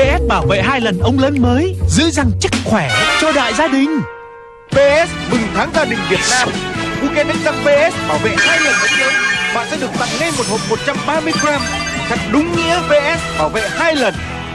PS bảo vệ hai lần ông lớn mới, Giữ răng chắc khỏe cho đại gia đình. PS mừng tháng gia đình Việt Nam. Bouquet đánh răng PS bảo vệ hai lần ống lớn. Bạn sẽ được tặng ngay một hộp 130 gram. Thật đúng nghĩa PS bảo vệ hai lần.